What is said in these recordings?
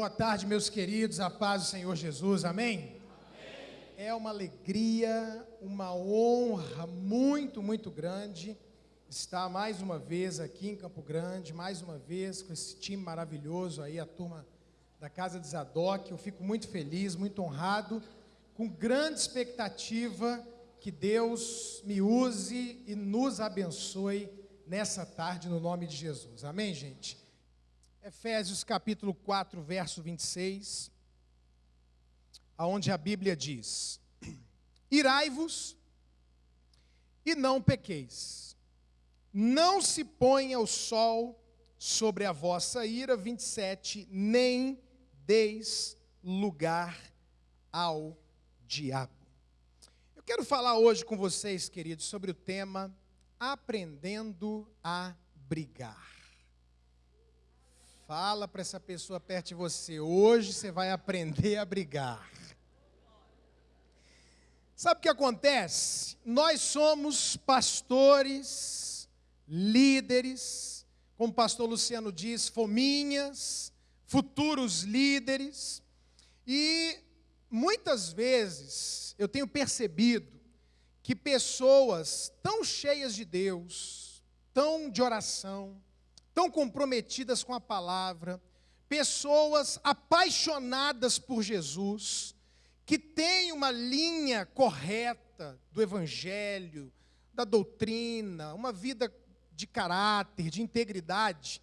Boa tarde, meus queridos, a paz do Senhor Jesus, amém? amém? É uma alegria, uma honra muito, muito grande estar mais uma vez aqui em Campo Grande, mais uma vez com esse time maravilhoso aí, a turma da Casa de Zadok. Eu fico muito feliz, muito honrado, com grande expectativa que Deus me use e nos abençoe nessa tarde, no nome de Jesus. Amém, gente? Efésios capítulo 4, verso 26, aonde a Bíblia diz: Irai-vos e não pequeis. Não se ponha o sol sobre a vossa ira, 27, nem deis lugar ao diabo. Eu quero falar hoje com vocês, queridos, sobre o tema aprendendo a brigar. Fala para essa pessoa perto de você, hoje você vai aprender a brigar. Sabe o que acontece? Nós somos pastores, líderes, como o pastor Luciano diz, fominhas, futuros líderes, e muitas vezes eu tenho percebido que pessoas tão cheias de Deus, tão de oração, tão comprometidas com a palavra, pessoas apaixonadas por Jesus, que têm uma linha correta do evangelho, da doutrina, uma vida de caráter, de integridade,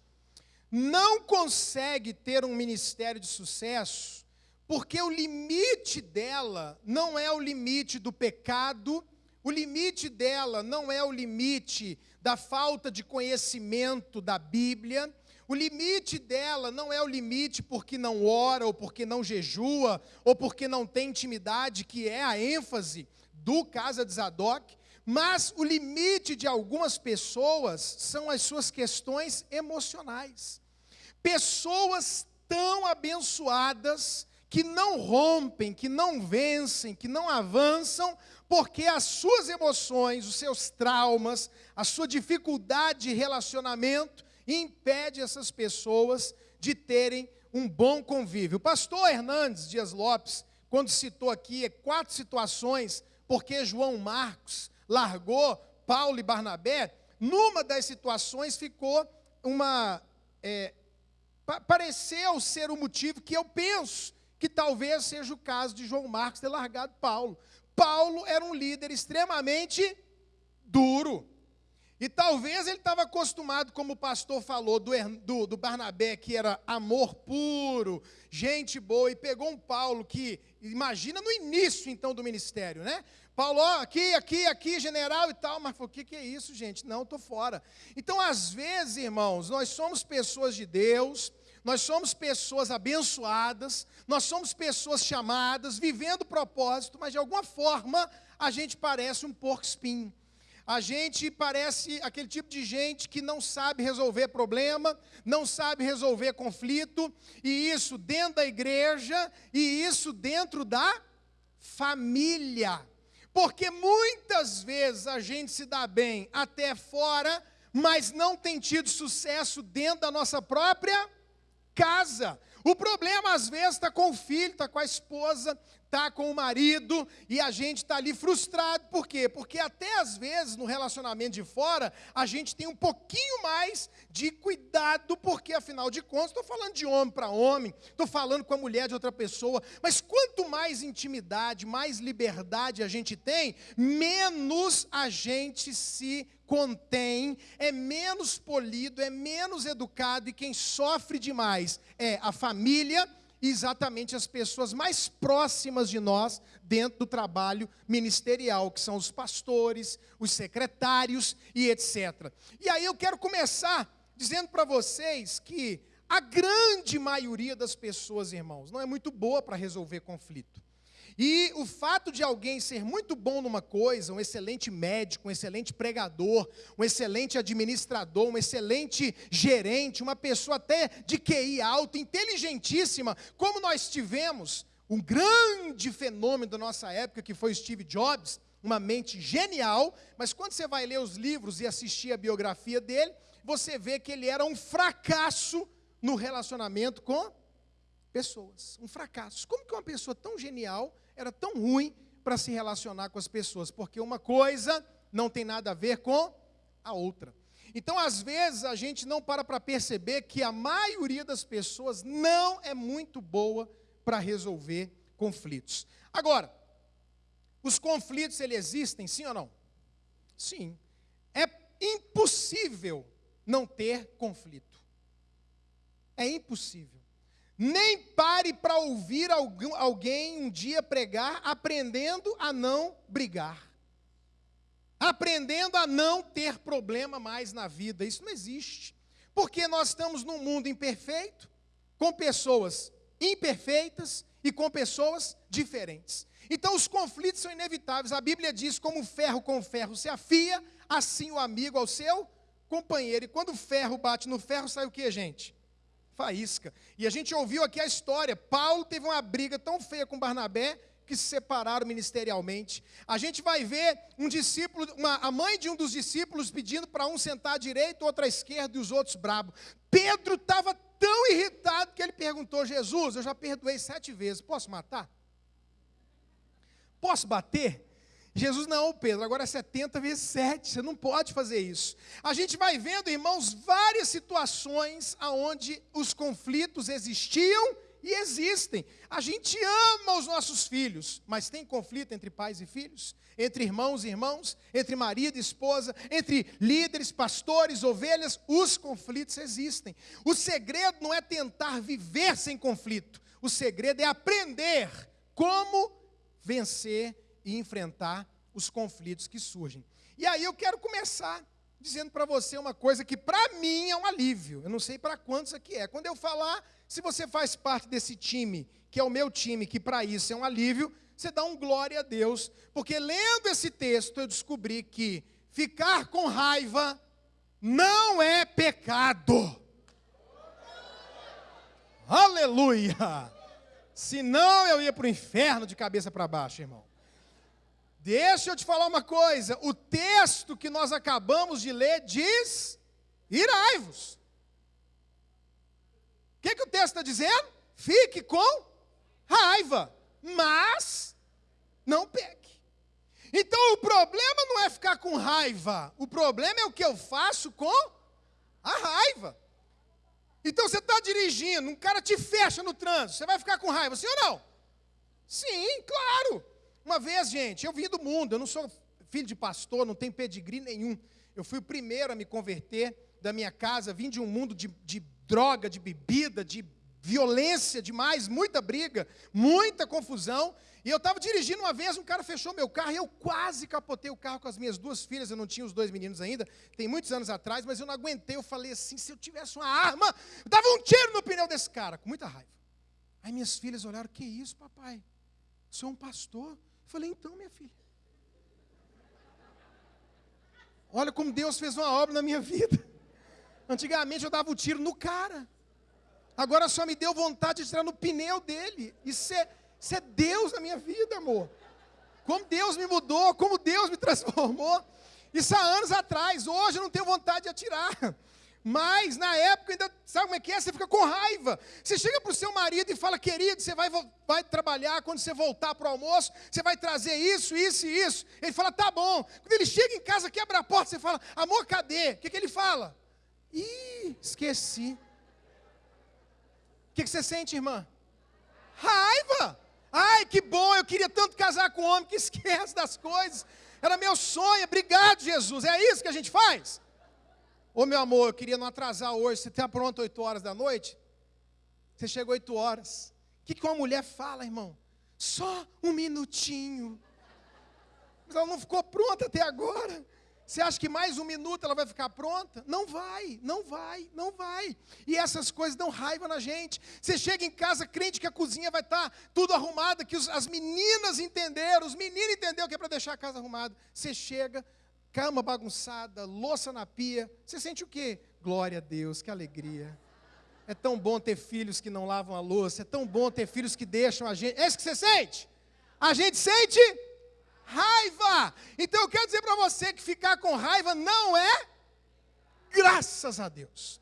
não consegue ter um ministério de sucesso, porque o limite dela não é o limite do pecado, o limite dela não é o limite da falta de conhecimento da Bíblia. O limite dela não é o limite porque não ora, ou porque não jejua, ou porque não tem intimidade, que é a ênfase do Casa de Zadok, mas o limite de algumas pessoas são as suas questões emocionais. Pessoas tão abençoadas que não rompem, que não vencem, que não avançam, porque as suas emoções, os seus traumas, a sua dificuldade de relacionamento impede essas pessoas de terem um bom convívio. O pastor Hernandes Dias Lopes, quando citou aqui quatro situações porque João Marcos largou Paulo e Barnabé, numa das situações ficou uma. É, pareceu ser o motivo que eu penso que talvez seja o caso de João Marcos ter largado Paulo. Paulo era um líder extremamente duro. E talvez ele estava acostumado, como o pastor falou, do, do, do, Barnabé, que era amor puro, gente boa, e pegou um Paulo que, imagina no início então do ministério, né? Paulo, ó, aqui, aqui, aqui, general e tal, mas o que, que é isso, gente? Não, estou fora. Então, às vezes, irmãos, nós somos pessoas de Deus, nós somos pessoas abençoadas, nós somos pessoas chamadas, vivendo propósito, mas de alguma forma a gente parece um porco espinho. A gente parece aquele tipo de gente que não sabe resolver problema, não sabe resolver conflito, e isso dentro da igreja, e isso dentro da família. Porque muitas vezes a gente se dá bem até fora, mas não tem tido sucesso dentro da nossa própria casa. O problema, às vezes, está com o filho, está com a esposa, está com o marido, e a gente está ali frustrado. Por quê? Porque até às vezes, no relacionamento de fora, a gente tem um pouquinho mais de cuidado, porque afinal de contas, estou falando de homem para homem, estou falando com a mulher de outra pessoa, mas quanto mais intimidade, mais liberdade a gente tem, menos a gente se contém, é menos polido, é menos educado, e quem sofre demais é a família e exatamente as pessoas mais próximas de nós dentro do trabalho ministerial, que são os pastores, os secretários e etc. E aí eu quero começar dizendo para vocês que a grande maioria das pessoas, irmãos, não é muito boa para resolver conflito. E o fato de alguém ser muito bom numa coisa, um excelente médico, um excelente pregador, um excelente administrador, um excelente gerente, uma pessoa até de QI alto, inteligentíssima, como nós tivemos um grande fenômeno da nossa época, que foi Steve Jobs, uma mente genial, mas quando você vai ler os livros e assistir a biografia dele, você vê que ele era um fracasso no relacionamento com pessoas, um fracasso. Como que uma pessoa tão genial era tão ruim para se relacionar com as pessoas? Porque uma coisa não tem nada a ver com a outra. Então, às vezes, a gente não para para perceber que a maioria das pessoas não é muito boa para resolver conflitos. Agora, os conflitos, eles existem, sim ou não? Sim. É impossível não ter conflito. É impossível. Nem pare para ouvir alguém um dia pregar aprendendo a não brigar aprendendo a não ter problema mais na vida. Isso não existe. Porque nós estamos num mundo imperfeito, com pessoas imperfeitas e com pessoas diferentes. Então os conflitos são inevitáveis. A Bíblia diz: como ferro com ferro se afia, assim o amigo ao seu companheiro. E quando o ferro bate no ferro, sai o que, gente? Faísca. E a gente ouviu aqui a história. Paulo teve uma briga tão feia com Barnabé que se separaram ministerialmente. A gente vai ver um discípulo, uma, a mãe de um dos discípulos pedindo para um sentar à direita, outro à esquerda e os outros brabo. Pedro estava tão irritado que ele perguntou: Jesus, eu já perdoei sete vezes, posso matar? Posso bater? Jesus, não, Pedro, agora é 70 vezes 7, você não pode fazer isso. A gente vai vendo, irmãos, várias situações onde os conflitos existiam e existem. A gente ama os nossos filhos, mas tem conflito entre pais e filhos, entre irmãos e irmãos, entre marido e esposa, entre líderes, pastores, ovelhas, os conflitos existem. O segredo não é tentar viver sem conflito, o segredo é aprender como vencer e enfrentar os conflitos que surgem. E aí eu quero começar dizendo para você uma coisa que para mim é um alívio. Eu não sei para quantos aqui é. Quando eu falar se você faz parte desse time, que é o meu time, que para isso é um alívio, você dá um glória a Deus, porque lendo esse texto eu descobri que ficar com raiva não é pecado. Aleluia! Senão eu ia para o inferno de cabeça para baixo, irmão. Deixa eu te falar uma coisa: o texto que nós acabamos de ler diz: irai-vos. O que, que o texto está dizendo? Fique com raiva, mas não peque. Então o problema não é ficar com raiva, o problema é o que eu faço com a raiva. Então você está dirigindo, um cara te fecha no trânsito, você vai ficar com raiva, sim ou não? Sim, claro. Uma vez, gente, eu vim do mundo, eu não sou filho de pastor, não tenho pedigree nenhum. Eu fui o primeiro a me converter da minha casa, vim de um mundo de, de droga, de bebida, de violência demais, muita briga, muita confusão. E eu estava dirigindo uma vez, um cara fechou meu carro e eu quase capotei o carro com as minhas duas filhas. Eu não tinha os dois meninos ainda, tem muitos anos atrás, mas eu não aguentei. Eu falei assim: se eu tivesse uma arma, eu dava um tiro no pneu desse cara, com muita raiva. Aí minhas filhas olharam: que isso, papai? Sou um pastor? Falei: então, minha filha. Olha como Deus fez uma obra na minha vida. Antigamente eu dava o um tiro no cara. Agora só me deu vontade de tirar no pneu dele. Isso é, isso é Deus na minha vida, amor. Como Deus me mudou, como Deus me transformou. Isso há anos atrás. Hoje eu não tenho vontade de atirar. Mas na época ainda, sabe como é que é? Você fica com raiva. Você chega para o seu marido e fala, querido, você vai, vai trabalhar, quando você voltar para o almoço, você vai trazer isso, isso e isso. Ele fala, tá bom. Quando ele chega em casa, quebra a porta, você fala, amor, cadê? O que, que ele fala? Ih, esqueci. O que, que você sente, irmã? Raiva. Ai, que bom, eu queria tanto casar com um homem que esquece das coisas. Era meu sonho, obrigado, Jesus. É isso que a gente faz? Ô meu amor, eu queria não atrasar hoje. Você está pronto 8 horas da noite? Você chegou 8 horas. O que, que uma mulher fala, irmão? Só um minutinho. Mas ela não ficou pronta até agora. Você acha que mais um minuto ela vai ficar pronta? Não vai, não vai, não vai. E essas coisas dão raiva na gente. Você chega em casa crente que a cozinha vai estar tudo arrumada, que os, as meninas entenderam, os meninos entenderam que é para deixar a casa arrumada. Você chega, cama bagunçada, louça na pia. Você sente o quê? Glória a Deus, que alegria. É tão bom ter filhos que não lavam a louça, é tão bom ter filhos que deixam a gente. É isso que você sente? A gente sente raiva. Então eu quero dizer para você que ficar com raiva não é graças a Deus.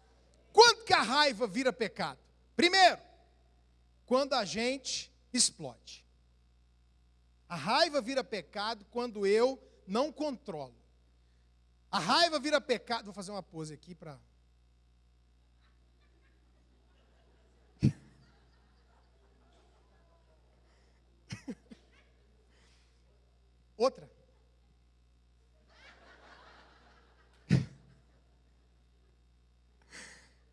Quando que a raiva vira pecado? Primeiro, quando a gente explode. A raiva vira pecado quando eu não controlo. A raiva vira pecado. Vou fazer uma pose aqui para. Outra. O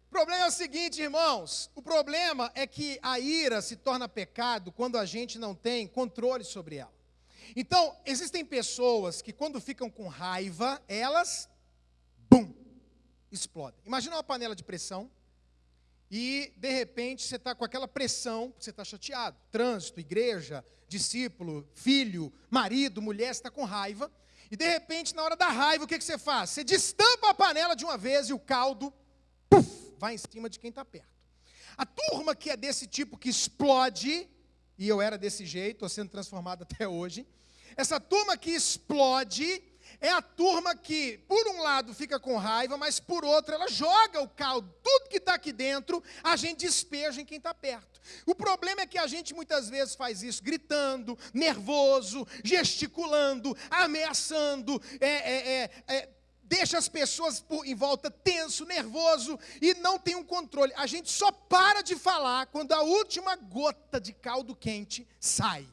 problema é o seguinte, irmãos: o problema é que a ira se torna pecado quando a gente não tem controle sobre ela. Então, existem pessoas que, quando ficam com raiva, elas, bum, explodem. Imagina uma panela de pressão e, de repente, você está com aquela pressão, você está chateado. Trânsito, igreja, discípulo, filho, marido, mulher, está com raiva. E, de repente, na hora da raiva, o que, que você faz? Você destampa a panela de uma vez e o caldo, puf, vai em cima de quem está perto. A turma que é desse tipo que explode, e eu era desse jeito, estou sendo transformado até hoje. Essa turma que explode é a turma que, por um lado, fica com raiva, mas por outro, ela joga o caldo, tudo que está aqui dentro, a gente despeja em quem está perto. O problema é que a gente muitas vezes faz isso gritando, nervoso, gesticulando, ameaçando, é, é, é, é deixa as pessoas por, em volta tenso, nervoso e não tem um controle. A gente só para de falar quando a última gota de caldo quente sai.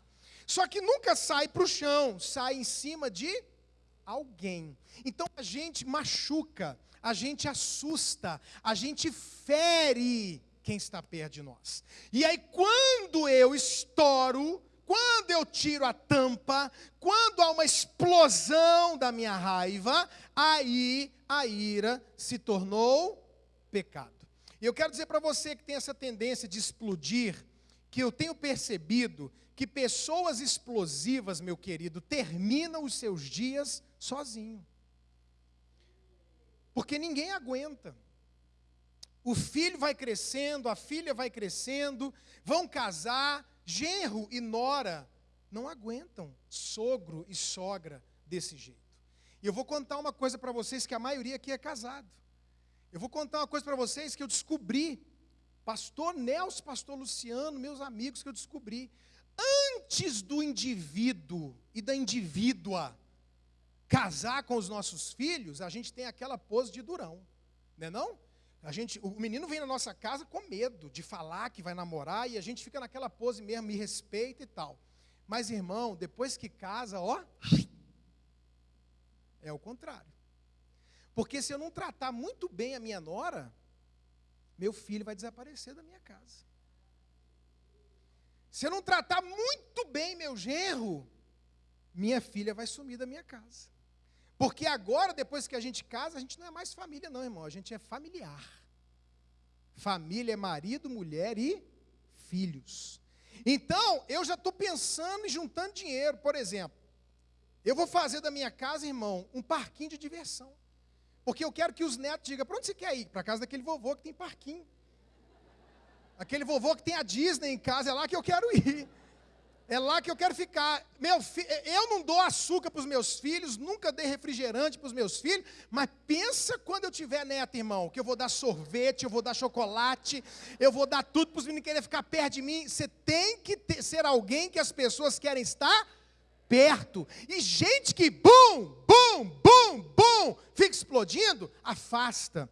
Só que nunca sai para o chão, sai em cima de alguém. Então a gente machuca, a gente assusta, a gente fere quem está perto de nós. E aí quando eu estouro, quando eu tiro a tampa, quando há uma explosão da minha raiva, aí a ira se tornou pecado. E eu quero dizer para você que tem essa tendência de explodir, que eu tenho percebido que pessoas explosivas, meu querido, terminam os seus dias sozinho. Porque ninguém aguenta. O filho vai crescendo, a filha vai crescendo, vão casar, Genro e nora não aguentam sogro e sogra desse jeito. E eu vou contar uma coisa para vocês que a maioria aqui é casado. Eu vou contar uma coisa para vocês que eu descobri. Pastor Nelson, pastor Luciano, meus amigos que eu descobri. Antes do indivíduo e da indivídua casar com os nossos filhos, a gente tem aquela pose de durão. Não é não? A gente, o menino vem na nossa casa com medo de falar que vai namorar e a gente fica naquela pose mesmo, me respeita e tal. Mas irmão, depois que casa, ó, é o contrário. Porque se eu não tratar muito bem a minha nora, meu filho vai desaparecer da minha casa. Se eu não tratar muito bem meu genro, minha filha vai sumir da minha casa. Porque agora, depois que a gente casa, a gente não é mais família, não, irmão. A gente é familiar. Família é marido, mulher e filhos. Então, eu já estou pensando em juntando dinheiro. Por exemplo, eu vou fazer da minha casa, irmão, um parquinho de diversão. Porque eu quero que os netos digam: para onde você quer ir? Para casa daquele vovô que tem parquinho. Aquele vovô que tem a Disney em casa, é lá que eu quero ir. É lá que eu quero ficar. Meu fi... Eu não dou açúcar para os meus filhos, nunca dei refrigerante para os meus filhos, mas pensa quando eu tiver neto, irmão, que eu vou dar sorvete, eu vou dar chocolate, eu vou dar tudo para os meninos quererem ficar perto de mim. Você tem que ter, ser alguém que as pessoas querem estar perto. E gente que bum, bum, bum, bum, fica explodindo, afasta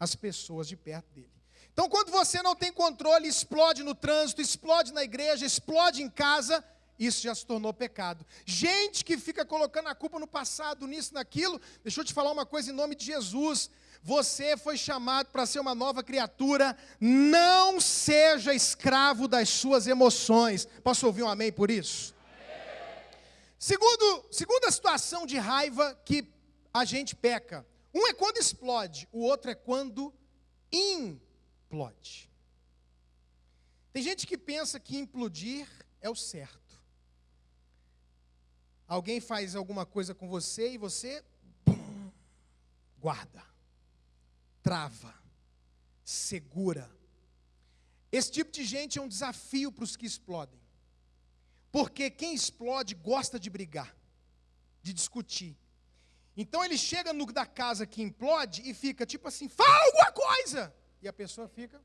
as pessoas de perto dele. Então, quando você não tem controle, explode no trânsito, explode na igreja, explode em casa, isso já se tornou pecado. Gente que fica colocando a culpa no passado, nisso, naquilo, deixa eu te falar uma coisa em nome de Jesus. Você foi chamado para ser uma nova criatura, não seja escravo das suas emoções. Posso ouvir um amém por isso? Segundo, segunda situação de raiva que a gente peca. Um é quando explode, o outro é quando implode implode. Tem gente que pensa que implodir é o certo. Alguém faz alguma coisa com você e você guarda, trava, segura. Esse tipo de gente é um desafio para os que explodem. Porque quem explode gosta de brigar, de discutir. Então ele chega no da casa que implode e fica tipo assim: fala alguma coisa! E a pessoa fica.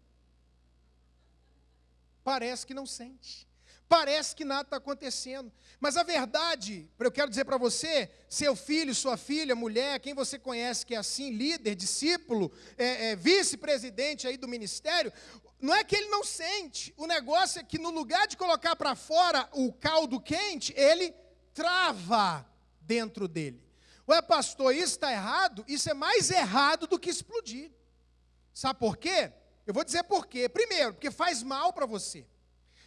parece que não sente. Parece que nada está acontecendo. Mas a verdade, eu quero dizer para você, seu filho, sua filha, mulher, quem você conhece que é assim, líder, discípulo, é, é, vice-presidente aí do ministério, não é que ele não sente. O negócio é que no lugar de colocar para fora o caldo quente, ele trava dentro dele. Ué, pastor, isso está errado? Isso é mais errado do que explodir. Sabe por quê? Eu vou dizer por quê. Primeiro, porque faz mal para você.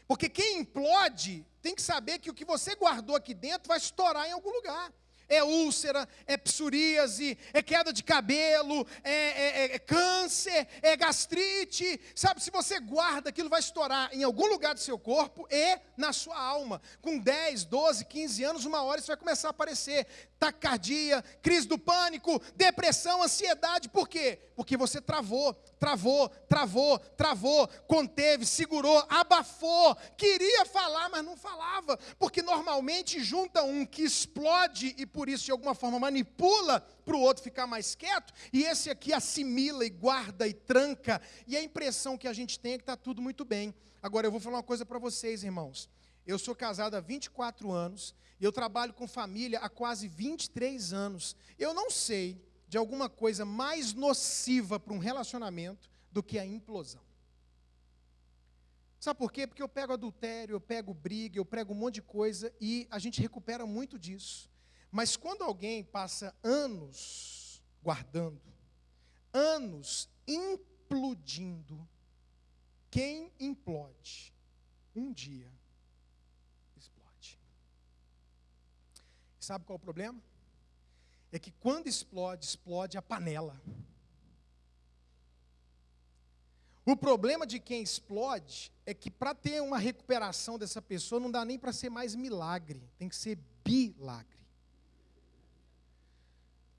Porque quem implode tem que saber que o que você guardou aqui dentro vai estourar em algum lugar é úlcera, é psoríase, é queda de cabelo, é, é, é, câncer, é gastrite. Sabe, se você guarda, aquilo vai estourar em algum lugar do seu corpo e na sua alma. Com 10, 12, 15 anos, uma hora isso vai começar a aparecer. Taquicardia, crise do pânico, depressão, ansiedade. Por quê? Porque você travou, travou, travou, travou, conteve, segurou, abafou, queria falar, mas não falava. Porque normalmente junta um que explode e por isso de alguma forma manipula para o outro ficar mais quieto, e esse aqui assimila e guarda e tranca, e a impressão que a gente tem é que está tudo muito bem. Agora eu vou falar uma coisa para vocês, irmãos. Eu sou casado há 24 anos, e eu trabalho com família há quase 23 anos. Eu não sei de alguma coisa mais nociva para um relacionamento do que a implosão. Sabe por quê? Porque eu pego adultério, eu pego briga, eu pego um monte de coisa e a gente recupera muito disso. Mas quando alguém passa anos guardando, anos implodindo, quem implode, um dia explode. Sabe qual é o problema? É que quando explode, explode a panela. O problema de quem explode é que para ter uma recuperação dessa pessoa não dá nem para ser mais milagre, tem que ser bilagre.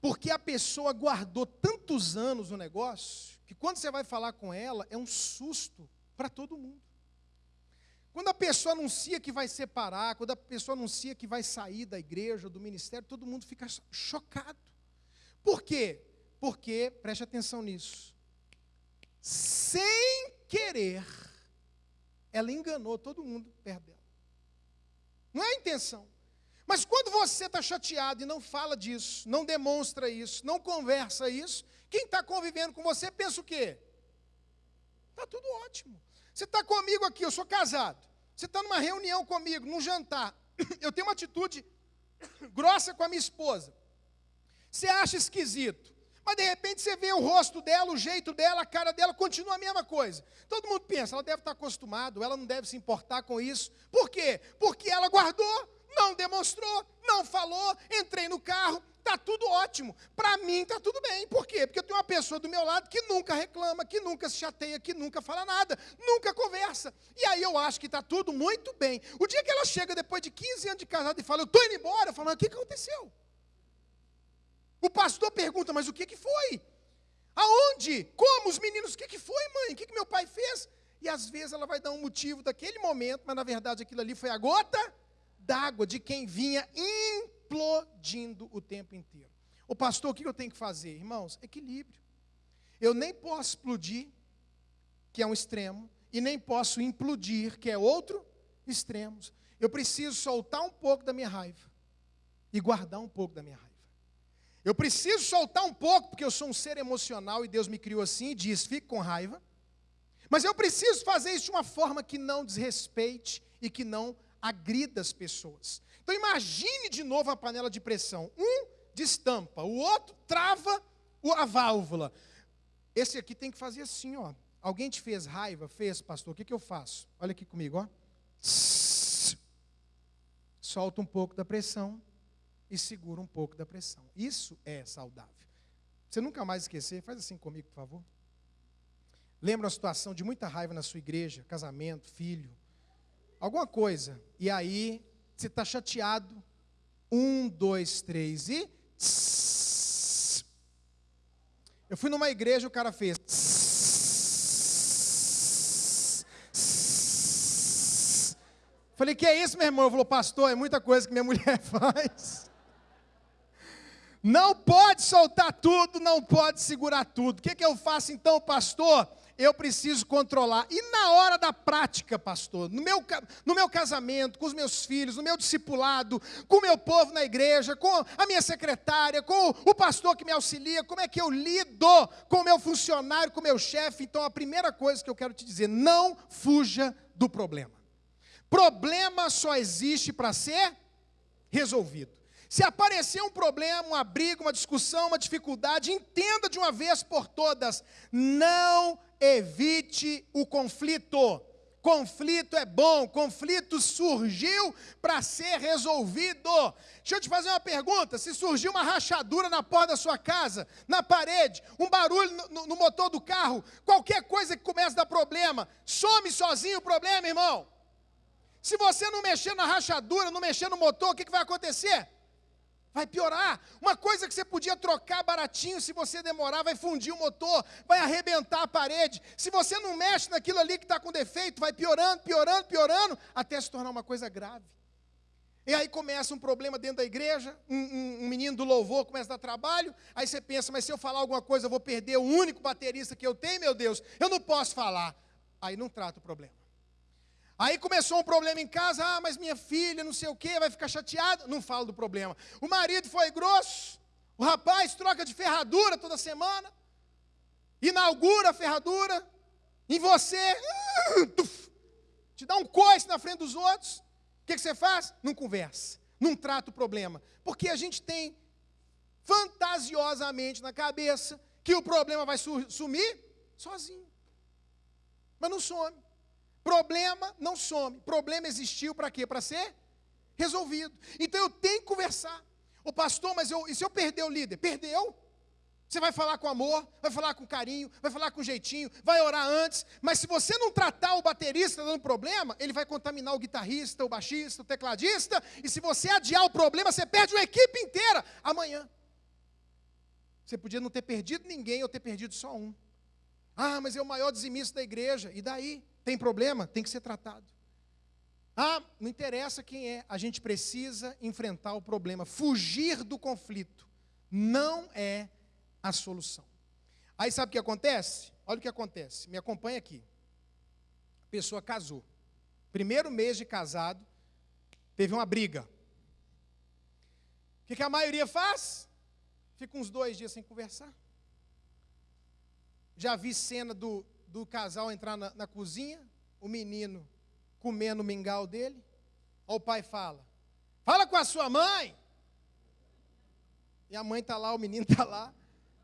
Porque a pessoa guardou tantos anos no negócio, que quando você vai falar com ela, é um susto para todo mundo. Quando a pessoa anuncia que vai separar, quando a pessoa anuncia que vai sair da igreja, do ministério, todo mundo fica chocado. Por quê? Porque, preste atenção nisso, sem querer, ela enganou todo mundo perto dela. Não é a intenção. Mas quando você está chateado e não fala disso, não demonstra isso, não conversa isso, quem está convivendo com você pensa o quê? Está tudo ótimo. Você está comigo aqui, eu sou casado. Você está numa reunião comigo, num jantar. Eu tenho uma atitude grossa com a minha esposa. Você acha esquisito. Mas de repente você vê o rosto dela, o jeito dela, a cara dela, continua a mesma coisa. Todo mundo pensa, ela deve estar acostumada, ela não deve se importar com isso. Por quê? Porque ela guardou não demonstrou, não falou, entrei no carro, está tudo ótimo. Para mim está tudo bem. Por quê? Porque eu tenho uma pessoa do meu lado que nunca reclama, que nunca se chateia, que nunca fala nada, nunca conversa. E aí eu acho que está tudo muito bem. O dia que ela chega depois de 15 anos de casado e fala, eu estou indo embora, eu falo, o que aconteceu? O pastor pergunta, mas o que, que foi? Aonde? Como? Os meninos, o que, que foi, mãe? O que, que meu pai fez? E às vezes ela vai dar um motivo daquele momento, mas na verdade aquilo ali foi a gota d'água de quem vinha implodindo o tempo inteiro. O pastor, o que eu tenho que fazer? Irmãos, equilíbrio. Eu nem posso explodir, que é um extremo, e nem posso implodir, que é outro extremo. Eu preciso soltar um pouco da minha raiva e guardar um pouco da minha raiva. Eu preciso soltar um pouco, porque eu sou um ser emocional e Deus me criou assim e diz: fique com raiva. Mas eu preciso fazer isso de uma forma que não desrespeite e que não agrida as pessoas. Então imagine de novo a panela de pressão. Um destampa, o outro trava a válvula. Esse aqui tem que fazer assim, ó. Alguém te fez raiva? Fez, pastor. O que, que eu faço? Olha aqui comigo, ó. Solta um pouco da pressão e segura um pouco da pressão. Isso é saudável. Você nunca mais esquecer, faz assim comigo, por favor. Lembra uma situação de muita raiva na sua igreja, casamento, filho, alguma coisa. E aí, você está chateado. Um, dois, três e. Eu fui numa igreja, o cara fez. Falei, que é isso, meu irmão? Ele falou, pastor, é muita coisa que minha mulher faz. Não pode soltar tudo, não pode segurar tudo. O que, que eu faço então, pastor? Eu preciso controlar. E na hora da prática, pastor, no meu, no meu casamento, com os meus filhos, no meu discipulado, com o meu povo na igreja, com a minha secretária, com o pastor que me auxilia, como é que eu lido com o meu funcionário, com o meu chefe? Então, a primeira coisa que eu quero te dizer, não fuja do problema. Problema só existe para ser resolvido. Se aparecer um problema, uma briga, uma discussão, uma dificuldade, entenda de uma vez por todas: não evite o conflito. Conflito é bom, conflito surgiu para ser resolvido. Deixa eu te fazer uma pergunta: se surgiu uma rachadura na porta da sua casa, na parede, um barulho no, no motor do carro, qualquer coisa que comece a dar problema, some sozinho o problema, irmão. Se você não mexer na rachadura, não mexer no motor, o que, que vai acontecer? Vai piorar. Uma coisa que você podia trocar baratinho, se você demorar, vai fundir o motor, vai arrebentar a parede. Se você não mexe naquilo ali que está com defeito, vai piorando, piorando, piorando, até se tornar uma coisa grave. E aí começa um problema dentro da igreja, um, um, um, menino do louvor começa a dar trabalho, aí você pensa, mas se eu falar alguma coisa, eu vou perder o único baterista que eu tenho, meu Deus, eu não posso falar. Aí não trata o problema. Aí começou um problema em casa, ah, mas minha filha, não sei o quê, vai ficar chateada. Não falo do problema. O marido foi grosso, o rapaz troca de ferradura toda semana, inaugura a ferradura, em você, te dá um coice na frente dos outros. O que, que você faz? Não conversa, não trata o problema. Porque a gente tem fantasiosamente na cabeça que o problema vai sumir sozinho. Mas não some. Problema não some. Problema existiu para quê? Para ser resolvido. Então eu tenho que conversar. O pastor, mas eu, e se eu perder o líder? Perdeu. Você vai falar com amor, vai falar com carinho, vai falar com jeitinho, vai orar antes, mas se você não tratar o baterista dando problema, ele vai contaminar o guitarrista, o baixista, o tecladista, e se você adiar o problema, você perde uma equipe inteira amanhã. Você podia não ter perdido ninguém ou ter perdido só um. Ah, mas é o maior dizimista da igreja, e daí? Tem problema? Tem que ser tratado. Ah, não interessa quem é, a gente precisa enfrentar o problema. Fugir do conflito não é a solução. Aí sabe o que acontece? Olha o que acontece, me acompanha aqui. A pessoa casou. Primeiro mês de casado, teve uma briga. O que, que a maioria faz? Fica uns dois dias sem conversar. Já vi cena do, do casal entrar na, na cozinha, o menino comendo o mingau dele. O pai fala: Fala com a sua mãe. E a mãe está lá, o menino está lá.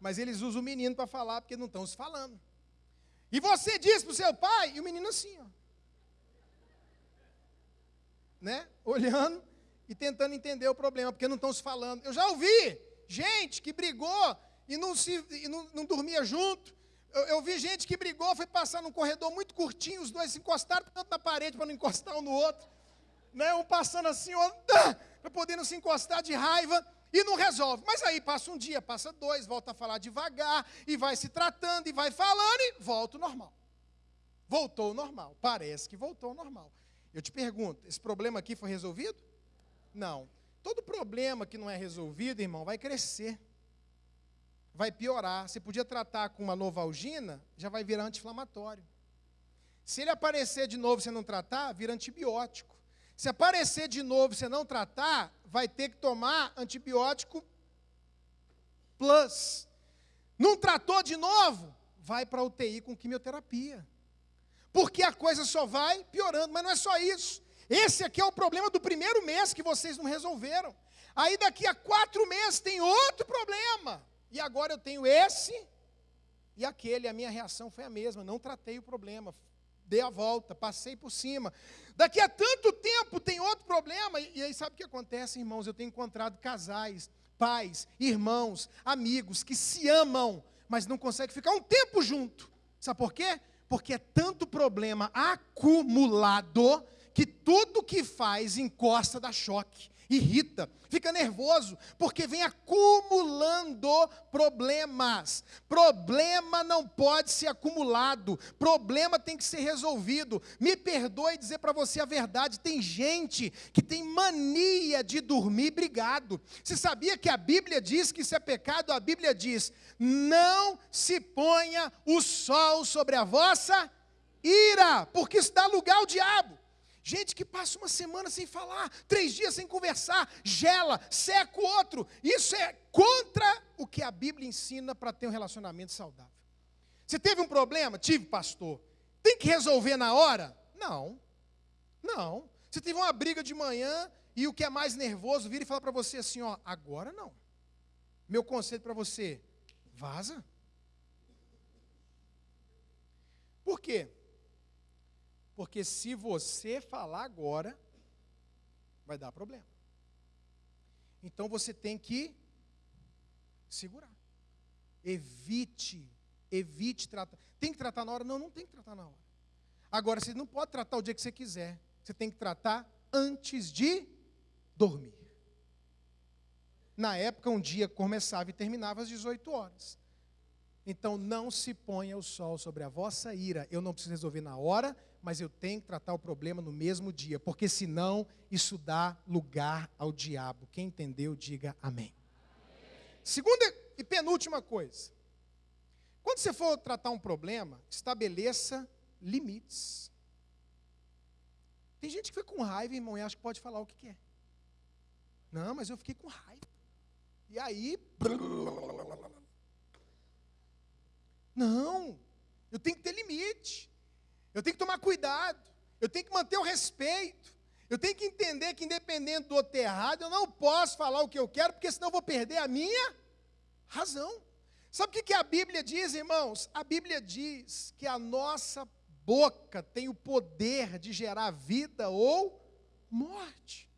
Mas eles usam o menino para falar, porque não estão se falando. E você diz para o seu pai, e o menino assim, ó. Né? Olhando e tentando entender o problema, porque não estão se falando. Eu já ouvi gente que brigou e não, se, e não, não dormia junto, eu, eu, vi gente que brigou, foi passar num corredor muito curtinho, os dois se encostaram tanto na parede para não encostar um no outro. Né? Um passando assim, para poder não se encostar de raiva e não resolve. Mas aí passa um dia, passa dois, volta a falar devagar, e vai se tratando, e vai falando, e volta ao normal. Voltou ao normal. Parece que voltou ao normal. Eu te pergunto, esse problema aqui foi resolvido? Não. Todo problema que não é resolvido, irmão, vai crescer vai piorar. Você podia tratar com uma novalgina, já vai virar anti-inflamatório. Se ele aparecer de novo e você não tratar, vira antibiótico. Se aparecer de novo e você não tratar, vai ter que tomar antibiótico plus. Não tratou de novo, vai para a UTI com quimioterapia. Porque a coisa só vai piorando, mas não é só isso. Esse aqui é o problema do primeiro mês que vocês não resolveram. Aí daqui a quatro meses tem outro problema. E agora eu tenho esse e aquele. A minha reação foi a mesma. Não tratei o problema. Dei a volta, passei por cima. Daqui a tanto tempo tem outro problema. E aí sabe o que acontece, irmãos? Eu tenho encontrado casais, pais, irmãos, amigos que se amam, mas não conseguem ficar um tempo junto. Sabe por quê? Porque é tanto problema acumulado que tudo que faz encosta da choque irrita, fica nervoso, porque vem acumulando problemas. Problema não pode ser acumulado, problema tem que ser resolvido. Me perdoe dizer para você a verdade: tem gente que tem mania de dormir brigado. Você sabia que a Bíblia diz que isso é pecado? A Bíblia diz: não se ponha o sol sobre a vossa ira, porque isso dá lugar ao diabo. Gente que passa uma semana sem falar, três dias sem conversar, gela, seca o outro. Isso é contra o que a Bíblia ensina para ter um relacionamento saudável. Você teve um problema? Tive, pastor. Tem que resolver na hora? Não. Não. Você teve uma briga de manhã e o que é mais nervoso vira e fala para você assim: ó, agora não. Meu conselho para você: vaza. Por quê? Porque se você falar agora, vai dar problema. Então você tem que segurar. Evite, evite tratar. Tem que tratar na hora? Não, não tem que tratar na hora. Agora, você não pode tratar o dia que você quiser. Você tem que tratar antes de dormir. Na época, um dia começava e terminava às 18 horas. Então, não se ponha o sol sobre a vossa ira. Eu não preciso resolver na hora, mas eu tenho que tratar o problema no mesmo dia, porque senão isso dá lugar ao diabo. Quem entendeu, diga amém. amém. Segunda e penúltima coisa. Quando você for tratar um problema, estabeleça limites. Tem gente que fica com raiva, irmão, e acha que pode falar o que quer. Não, mas eu fiquei com raiva. E aí. Não, eu tenho que ter limite. Eu tenho que tomar cuidado. Eu tenho que manter o respeito. Eu tenho que entender que, independente do outro errado, eu não posso falar o que eu quero, porque senão eu vou perder a minha razão. Sabe o que a Bíblia diz, irmãos? A Bíblia diz que a nossa boca tem o poder de gerar vida ou morte.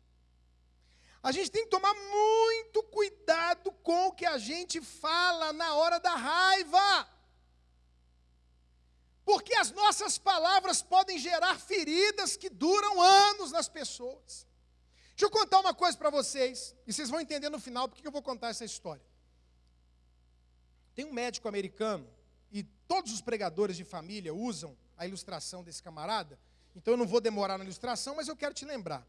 A gente tem que tomar muito cuidado com o que a gente fala na hora da raiva. Porque as nossas palavras podem gerar feridas que duram anos nas pessoas. Deixa eu contar uma coisa para vocês, e vocês vão entender no final porque eu vou contar essa história. Tem um médico americano, e todos os pregadores de família usam a ilustração desse camarada, então eu não vou demorar na ilustração, mas eu quero te lembrar.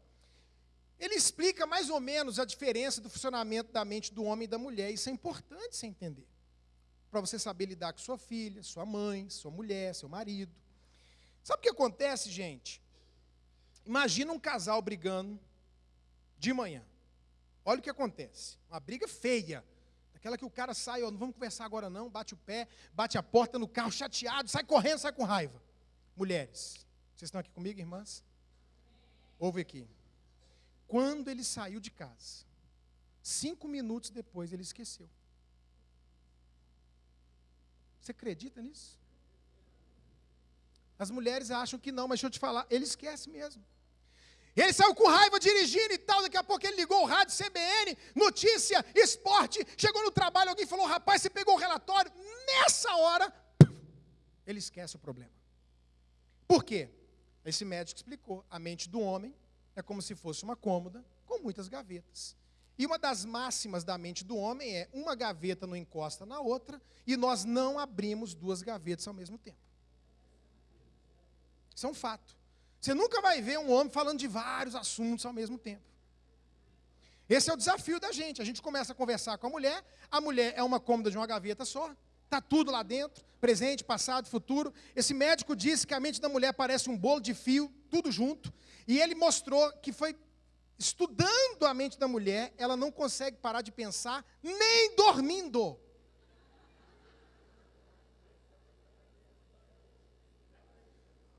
Ele explica mais ou menos a diferença do funcionamento da mente do homem e da mulher, isso é importante você entender para você saber lidar com sua filha, sua mãe, sua mulher, seu marido. Sabe o que acontece, gente? Imagina um casal brigando de manhã. Olha o que acontece. Uma briga feia. Aquela que o cara sai, ó, não vamos conversar agora não, bate o pé, bate a porta no carro, chateado, sai correndo, sai com raiva. Mulheres, vocês estão aqui comigo, irmãs? Ouve aqui. Quando ele saiu de casa, cinco minutos depois ele esqueceu. Você acredita nisso? As mulheres acham que não, mas deixa eu te falar, ele esquece mesmo. Ele saiu com raiva dirigindo e tal, daqui a pouco ele ligou o rádio CBN, notícia, esporte, chegou no trabalho, alguém falou, rapaz, você pegou o relatório. Nessa hora, ele esquece o problema. Por quê? Esse médico explicou, a mente do homem é como se fosse uma cômoda com muitas gavetas. E uma das máximas da mente do homem é: uma gaveta não encosta na outra, e nós não abrimos duas gavetas ao mesmo tempo. Isso é um fato. Você nunca vai ver um homem falando de vários assuntos ao mesmo tempo. Esse é o desafio da gente. A gente começa a conversar com a mulher, a mulher é uma cômoda de uma gaveta só, está tudo lá dentro, presente, passado, futuro. Esse médico disse que a mente da mulher parece um bolo de fio, tudo junto, e ele mostrou que foi estudando a mente da mulher, ela não consegue parar de pensar, nem dormindo.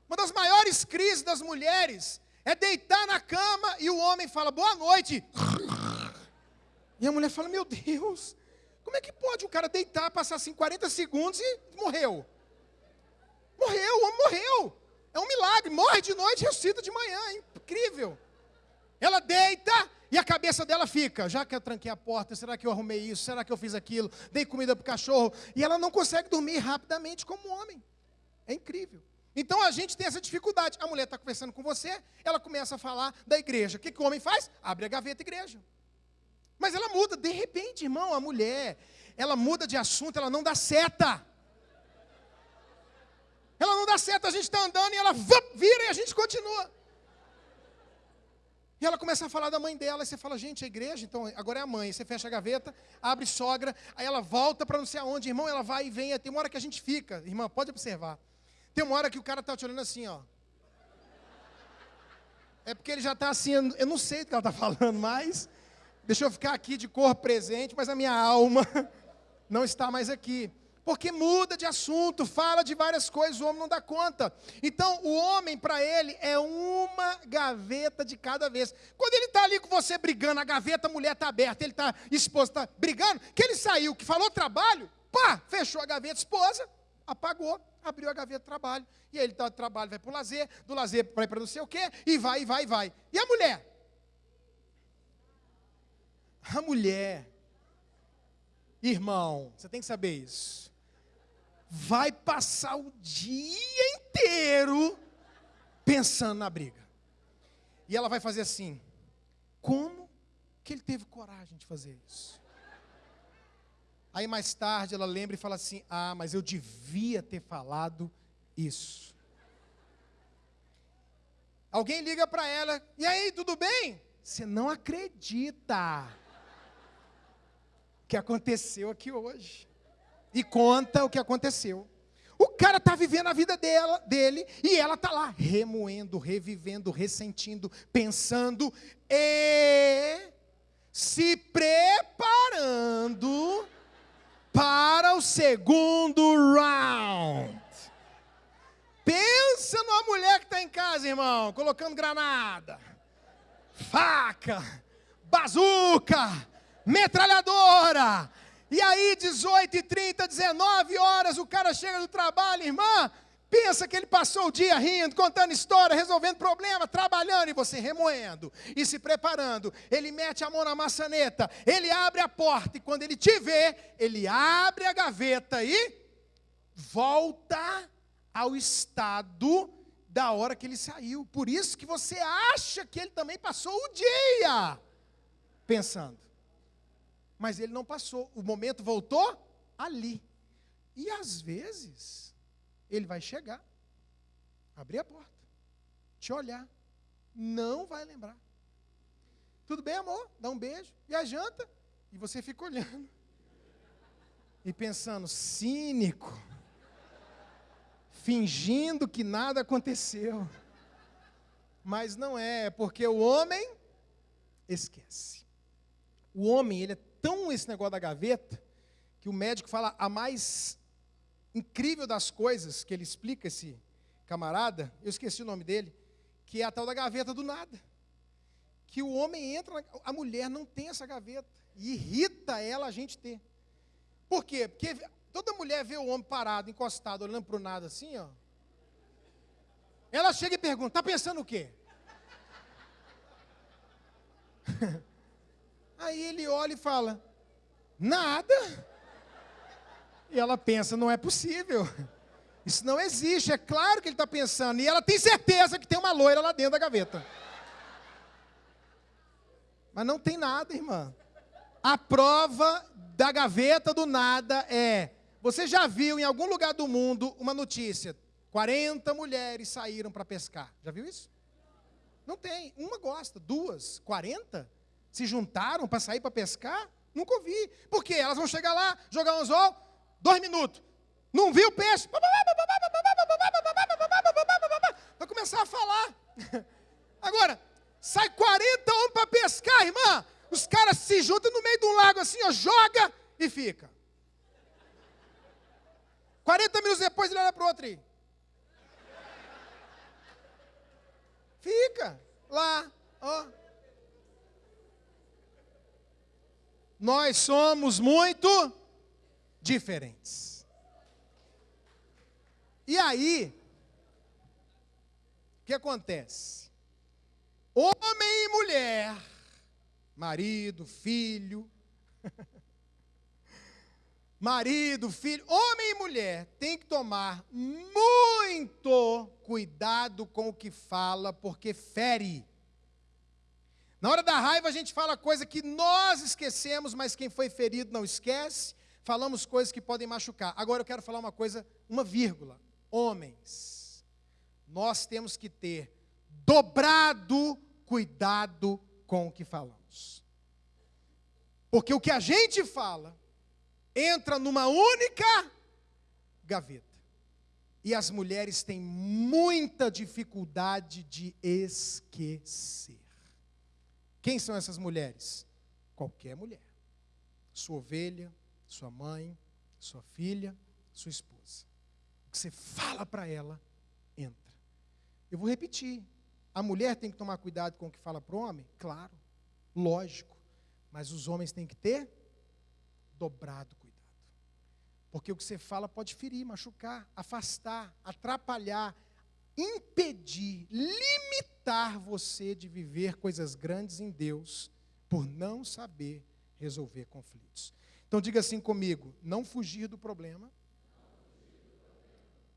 Uma das maiores crises das mulheres é deitar na cama e o homem fala boa noite. E a mulher fala: Meu Deus, como é que pode o cara deitar, passar assim 40 segundos e morreu? Morreu, o homem morreu. É um milagre. Morre de noite, ressuscita de manhã. É incrível. Ela deita e a cabeça dela fica: já que eu tranquei a porta, será que eu arrumei isso? Será que eu fiz aquilo? Dei comida para o cachorro. E ela não consegue dormir rapidamente como homem. É incrível. Então a gente tem essa dificuldade. A mulher está conversando com você, ela começa a falar da igreja. O que, que o homem faz? Abre a gaveta igreja. Mas ela muda, de repente, irmão, a mulher, ela muda de assunto, ela não dá seta. Ela não dá seta, a gente está andando e ela vira e a gente continua. E ela começa a falar da mãe dela, e você fala, gente, a igreja, então agora é a mãe. Você fecha a gaveta, abre sogra, aí ela volta para não sei aonde, irmão, ela vai e vem. Tem uma hora que a gente fica, irmã, pode observar. Tem uma hora que o cara está te olhando assim, ó. É porque ele já está assim, eu não sei do que ela está falando mais. Deixa eu ficar aqui de cor presente, mas a minha alma não está mais aqui porque muda de assunto, fala de várias coisas, o homem não dá conta. Então, o homem, para ele, é uma gaveta de cada vez. Quando ele está ali com você brigando, a gaveta, a mulher está aberta, ele está exposto, está brigando, que ele saiu, que falou trabalho, pá, fechou a gaveta, esposa, apagou, abriu a gaveta trabalho. E aí ele está do trabalho, vai para o lazer, do lazer vai para não sei o quê, e vai, e vai, e vai. E a mulher? A mulher, irmão, você tem que saber isso vai passar o dia inteiro pensando na briga. E ela vai fazer assim: como que ele teve coragem de fazer isso? Aí mais tarde ela lembra e fala assim: ah, mas eu devia ter falado isso. Alguém liga para ela: e aí, tudo bem? Você não acredita que aconteceu aqui hoje e conta o que aconteceu. O cara está vivendo a vida dela, dele e ela está lá remoendo, revivendo, ressentindo, pensando e se preparando para o segundo round. Pensa numa mulher que está em casa, irmão, colocando granada, faca, bazuca, metralhadora, e aí, 18 e 30, 19 horas, o cara chega do trabalho, irmã, pensa que ele passou o dia rindo, contando história, resolvendo problema, trabalhando, e você remoendo e se preparando. Ele mete a mão na maçaneta, ele abre a porta, e quando ele te vê, ele abre a gaveta e volta ao estado da hora que ele saiu. Por isso que você acha que ele também passou o dia pensando mas ele não passou. O momento voltou ali. E às vezes, ele vai chegar, abrir a porta, te olhar, não vai lembrar. Tudo bem, amor? Dá um beijo. E a janta? E você fica olhando. E pensando, cínico. Fingindo que nada aconteceu. Mas não é, é porque o homem esquece. O homem, ele é tão esse negócio da gaveta, que o médico fala a mais incrível das coisas que ele explica, esse camarada, eu esqueci o nome dele, que é a tal da gaveta do nada. Que o homem entra, a mulher não tem essa gaveta, e irrita ela a gente ter. Por quê? Porque toda mulher vê o homem parado, encostado, olhando para o nada assim, ó. Ela chega e pergunta: está pensando o quê? Aí ele olha e fala: Nada. E ela pensa: Não é possível. Isso não existe. É claro que ele está pensando. E ela tem certeza que tem uma loira lá dentro da gaveta. Mas não tem nada, irmã. A prova da gaveta do nada é: você já viu em algum lugar do mundo uma notícia? 40 mulheres saíram para pescar. Já viu isso? Não tem. Uma gosta, duas, 40? Se juntaram para sair para pescar? Nunca ouvi. Por quê? Elas vão chegar lá, jogar um anzol, dois minutos. Não viu o peixe? Vai começar a falar. Agora, sai 40 homens para pescar, irmã. Os caras se juntam no meio de um lago assim, ó, joga e fica. 40 minutos depois ele olha para o outro aí. Fica lá, ó. Nós somos muito diferentes. E aí, o que acontece? Homem e mulher, marido, filho, marido, filho, homem e mulher, tem que tomar muito cuidado com o que fala, porque fere. Na hora da raiva a gente fala coisa que nós esquecemos, mas quem foi ferido não esquece. Falamos coisas que podem machucar. Agora eu quero falar uma coisa, uma vírgula. Homens, nós temos que ter dobrado cuidado com o que falamos. Porque o que a gente fala entra numa única gaveta. E as mulheres têm muita dificuldade de esquecer. Quem são essas mulheres? Qualquer mulher. Sua ovelha, sua mãe, sua filha, sua esposa. O que você fala para ela, entra. Eu vou repetir. A mulher tem que tomar cuidado com o que fala para o homem? Claro, lógico. Mas os homens têm que ter dobrado cuidado. Porque o que você fala pode ferir, machucar, afastar, atrapalhar, impedir, limitar você de viver coisas grandes em Deus por não saber resolver conflitos. Então diga assim comigo: não fugir do problema.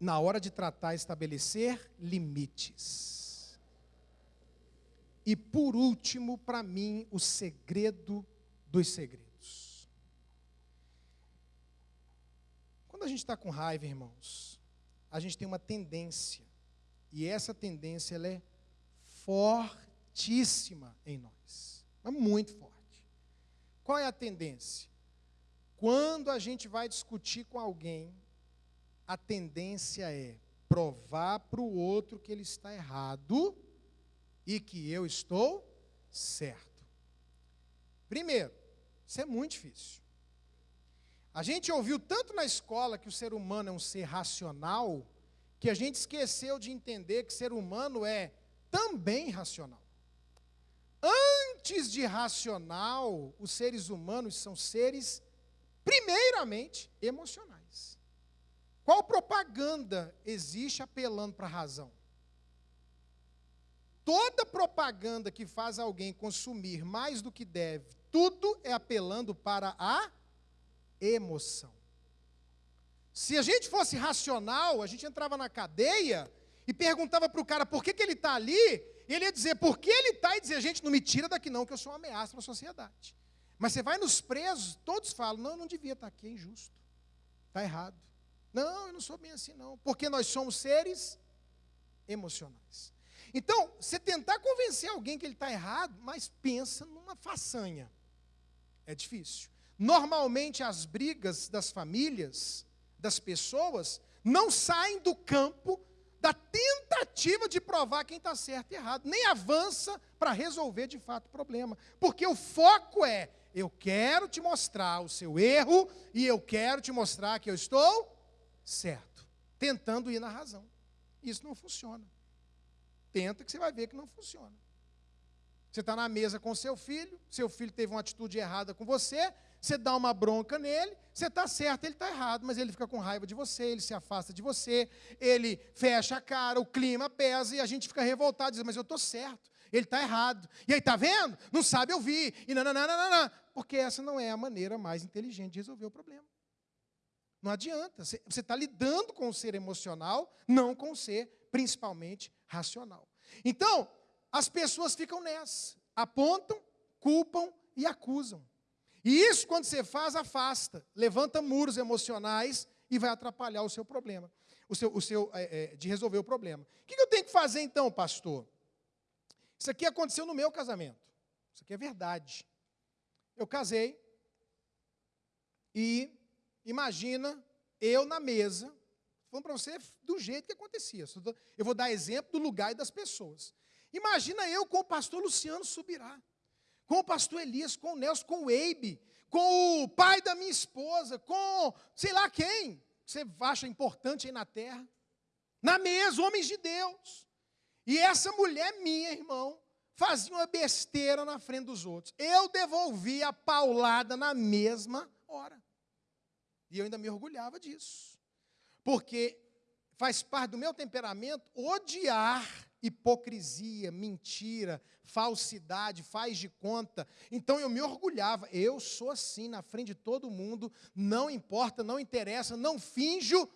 Na hora de tratar, estabelecer limites. E por último, para mim, o segredo dos segredos. Quando a gente está com raiva, irmãos, a gente tem uma tendência e essa tendência ela é fortíssima em nós. É muito forte. Qual é a tendência? Quando a gente vai discutir com alguém, a tendência é provar para o outro que ele está errado e que eu estou certo. Primeiro, isso é muito difícil. A gente ouviu tanto na escola que o ser humano é um ser racional, que a gente esqueceu de entender que ser humano é também racional. Antes de racional, os seres humanos são seres, primeiramente, emocionais. Qual propaganda existe apelando para a razão? Toda propaganda que faz alguém consumir mais do que deve, tudo é apelando para a emoção. Se a gente fosse racional, a gente entrava na cadeia e perguntava para o cara por que, que ele está ali, e ele ia dizer por que ele está e dizer, gente, não me tira daqui não, que eu sou uma ameaça para a sociedade. Mas você vai nos presos, todos falam, não, não devia estar tá aqui, é injusto, está errado. Não, eu não sou bem assim não, porque nós somos seres emocionais. Então, você tentar convencer alguém que ele está errado, mas pensa numa façanha. É difícil. Normalmente as brigas das famílias das pessoas não saem do campo da tentativa de provar quem está certo e errado, nem avança para resolver de fato o problema, porque o foco é: eu quero te mostrar o seu erro e eu quero te mostrar que eu estou certo, tentando ir na razão. Isso não funciona. Tenta que você vai ver que não funciona. Você está na mesa com seu filho, seu filho teve uma atitude errada com você, você dá uma bronca nele, você está certo, ele está errado, mas ele fica com raiva de você, ele se afasta de você, ele fecha a cara, o clima pesa e a gente fica revoltado, diz, mas eu estou certo, ele está errado. E aí, está vendo? Não sabe ouvir, e nananana, porque essa não é a maneira mais inteligente de resolver o problema. Não adianta, você está lidando com o ser emocional, não com o ser, principalmente, racional. Então, as pessoas ficam nessa, apontam, culpam e acusam. E isso, quando você faz, afasta, levanta muros emocionais e vai atrapalhar o seu problema, o seu, o seu é, é, de resolver o problema. O que eu tenho que fazer então, pastor? Isso aqui aconteceu no meu casamento. Isso aqui é verdade. Eu casei e imagina eu na mesa, falando para você do jeito que acontecia. Eu vou dar exemplo do lugar e das pessoas. Imagina eu com o pastor Luciano Subirá com o pastor Elias, com o Nelson, com o Eibe, com o pai da minha esposa, com sei lá quem você acha importante aí na terra. Na mesa, homens de Deus. E essa mulher minha, irmão, fazia uma besteira na frente dos outros. Eu devolvi a paulada na mesma hora. E eu ainda me orgulhava disso. Porque faz parte do meu temperamento odiar hipocrisia, mentira, falsidade, faz de conta. Então eu me orgulhava, eu sou assim na frente de todo mundo, não importa, não interessa, não finjo.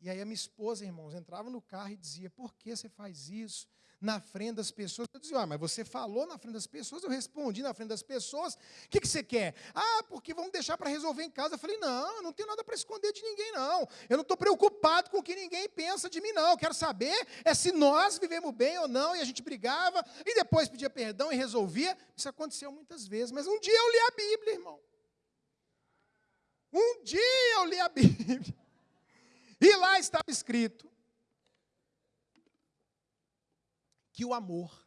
E aí a minha esposa, irmãos, entrava no carro e dizia: "Por que você faz isso?" Na frente das pessoas. Eu dizia, ah, mas você falou na frente das pessoas, eu respondi na frente das pessoas. O que, que você quer? Ah, porque vamos deixar para resolver em casa. Eu falei, não, eu não tenho nada para esconder de ninguém, não. Eu não estou preocupado com o que ninguém pensa de mim, não. Eu quero saber é se nós vivemos bem ou não, e a gente brigava, e depois pedia perdão e resolvia. Isso aconteceu muitas vezes, mas um dia eu li a Bíblia, irmão. Um dia eu li a Bíblia. E lá estava escrito que o amor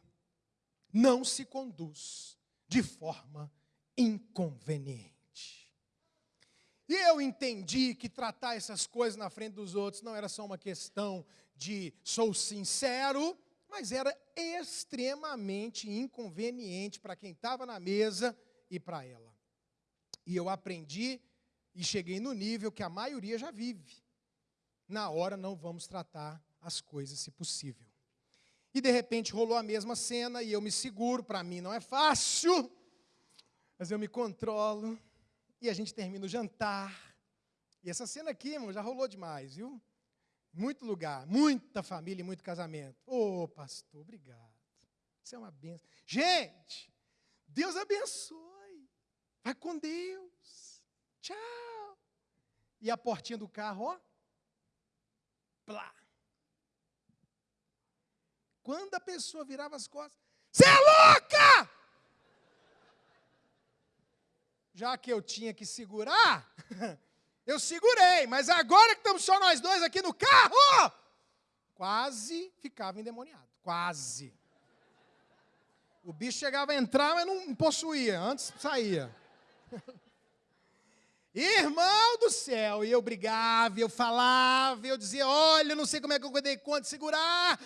não se conduz de forma inconveniente. E eu entendi que tratar essas coisas na frente dos outros não era só uma questão de sou sincero, mas era extremamente inconveniente para quem estava na mesa e para ela. E eu aprendi e cheguei no nível que a maioria já vive. Na hora não vamos tratar as coisas, se possível. E de repente rolou a mesma cena e eu me seguro, para mim não é fácil, mas eu me controlo e a gente termina o jantar. E essa cena aqui, irmão, já rolou demais, viu? Muito lugar, muita família e muito casamento. Ô, oh, pastor, obrigado. Isso é uma benção. Gente, Deus abençoe. Vai com Deus. Tchau. E a portinha do carro, ó. Plá. Quando a pessoa virava as costas, você é louca! Já que eu tinha que segurar, eu segurei, mas agora que estamos só nós dois aqui no carro, quase ficava endemoniado, quase. O bicho chegava a entrar, mas não possuía, antes saía. Irmão do céu, e eu brigava, eu falava, eu dizia: Olha, não sei como é que eu dei conta de segurar.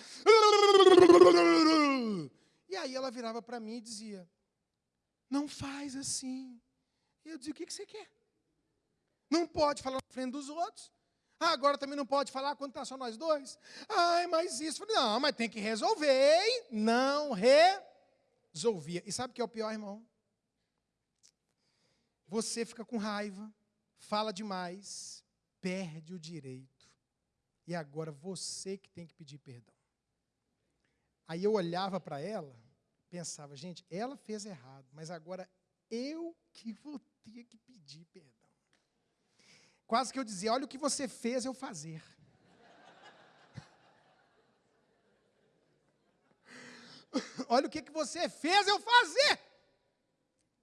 E aí ela virava para mim e dizia: Não faz assim. E eu dizia: O que, que você quer? Não pode falar na frente dos outros. Ah, agora também não pode falar quando está só nós dois. Ai, mas isso. Não, mas tem que resolver. E não resolvia. E sabe o que é o pior, irmão? Você fica com raiva fala demais, perde o direito. E agora você que tem que pedir perdão. Aí eu olhava para ela, pensava, gente, ela fez errado, mas agora eu que vou ter que pedir perdão. Quase que eu dizia, olha o que você fez eu fazer. olha o que, que você fez eu fazer.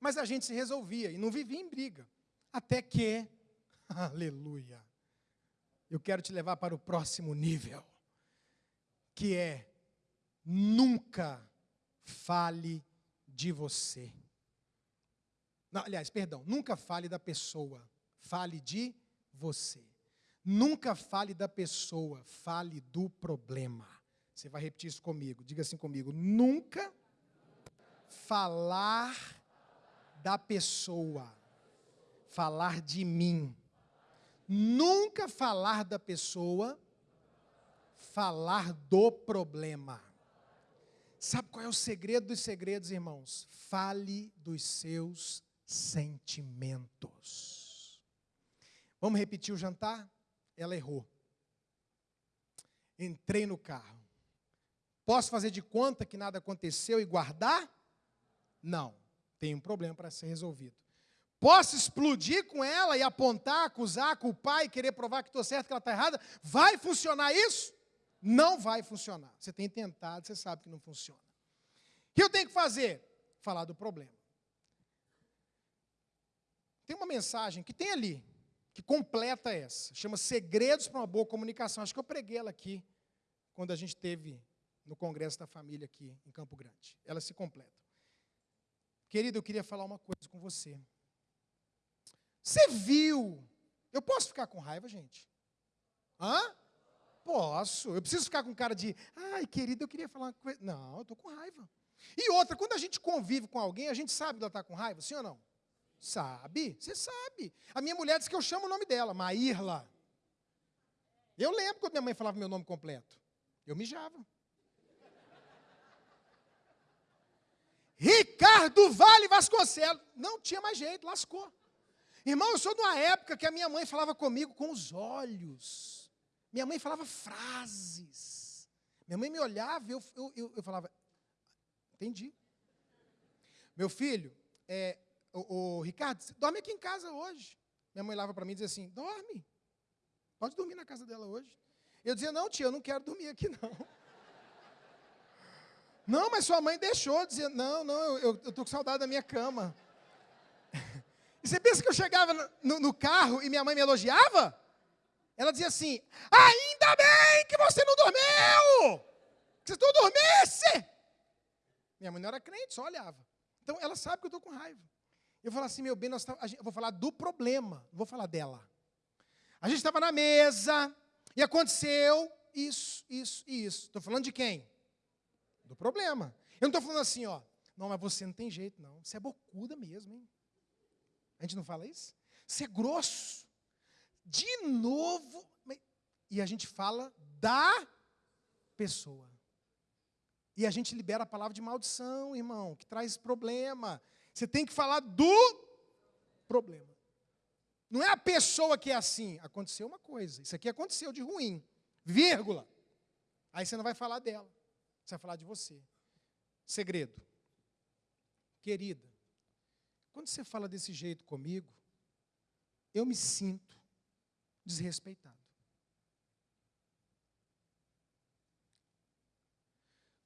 Mas a gente se resolvia e não vivia em briga. Até que, aleluia, eu quero te levar para o próximo nível, que é nunca fale de você. Não, aliás, perdão, nunca fale da pessoa, fale de você. Nunca fale da pessoa, fale do problema. Você vai repetir isso comigo, diga assim comigo: nunca falar da pessoa, falar de mim. Nunca falar da pessoa, falar do problema. Sabe qual é o segredo dos segredos, irmãos? Fale dos seus sentimentos. Vamos repetir o jantar? Ela errou. Entrei no carro. Posso fazer de conta que nada aconteceu e guardar? Não. Tem um problema para ser resolvido. Posso explodir com ela e apontar, acusar, culpar e querer provar que estou certo, que ela está errada? Vai funcionar isso? Não vai funcionar. Você tem tentado, você sabe que não funciona. O que eu tenho que fazer? Falar do problema. Tem uma mensagem que tem ali, que completa essa. Chama Segredos para uma Boa Comunicação. Acho que eu preguei ela aqui, quando a gente teve no Congresso da Família aqui em Campo Grande. Ela se completa. Querido, eu queria falar uma coisa com você. Você viu. Eu posso ficar com raiva, gente? Hã? Posso. Eu preciso ficar com cara de, ai, querido, eu queria falar uma coisa. Não, eu estou com raiva. E outra, quando a gente convive com alguém, a gente sabe que ela está com raiva, sim ou não? Sabe? Você sabe. A minha mulher diz que eu chamo o nome dela, Maírla. Eu lembro quando minha mãe falava meu nome completo. Eu mijava. Ricardo Vale Vasconcelos. Não tinha mais jeito, lascou. Irmão, eu sou de uma época que a minha mãe falava comigo com os olhos. Minha mãe falava frases. Minha mãe me olhava e eu, eu, eu, eu falava, entendi. Meu filho, é, o, o, Ricardo, dorme aqui em casa hoje. Minha mãe lava para mim e dizia assim, dorme. Pode dormir na casa dela hoje. Eu dizia, não, tia, eu não quero dormir aqui, não. Não, mas sua mãe deixou, dizia, não, não, eu estou com saudade da minha cama. Você pensa que eu chegava no, no, carro e minha mãe me elogiava? Ela dizia assim, ainda bem que você não dormiu! Que você não dormisse! Minha mãe não era crente, só olhava. Então ela sabe que eu estou com raiva. Eu falo assim, meu bem, nós tá, eu vou falar do problema, não vou falar dela. A gente estava na mesa e aconteceu isso, isso e isso. Estou falando de quem? do problema. Eu não estou falando assim, ó, não, mas você não tem jeito, não. Você é bocuda mesmo, hein? A gente não fala isso? Você é grosso. De novo. E a gente fala da pessoa. E a gente libera a palavra de maldição, irmão, que traz problema. Você tem que falar do problema. Não é a pessoa que é assim. Aconteceu uma coisa. Isso aqui aconteceu de ruim. Vírgula. Aí você não vai falar dela. Você vai falar de você. Segredo. Querida, quando você fala desse jeito comigo, eu me sinto desrespeitado.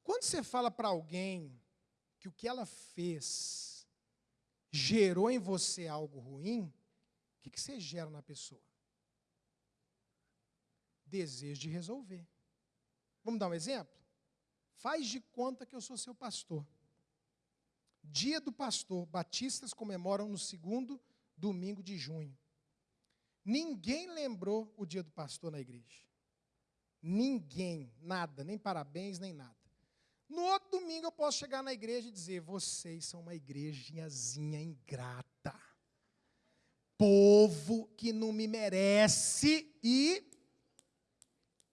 Quando você fala para alguém que o que ela fez gerou em você algo ruim, o que, você gera na pessoa? Desejo de resolver. Vamos dar um exemplo? Faz de conta que eu sou seu pastor. Dia do pastor, batistas comemoram no segundo domingo de junho. Ninguém lembrou o dia do pastor na igreja. Ninguém, nada, nem parabéns, nem nada. No outro domingo eu posso chegar na igreja e dizer: vocês são uma igrejinhazinha ingrata. Povo que não me merece. E,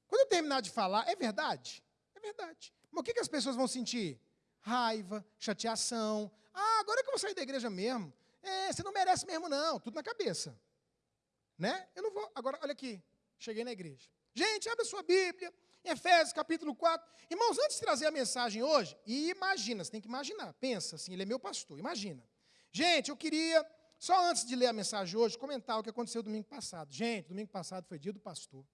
quando eu terminar de falar, é verdade? É verdade. Mas o que, que as pessoas vão sentir? Raiva, chateação. Ah, agora que eu vou sair da igreja mesmo. É, você não merece mesmo, não. Tudo na cabeça. Né? Eu não vou. Agora, olha aqui. Cheguei na igreja. Gente, abre a sua Bíblia. Efésios capítulo 4. Irmãos, antes de trazer a mensagem hoje, e imagina, você tem que imaginar. Pensa assim, ele é meu pastor. Imagina. Gente, eu queria, só antes de ler a mensagem hoje, comentar o que aconteceu domingo passado. Gente, domingo passado foi dia do pastor.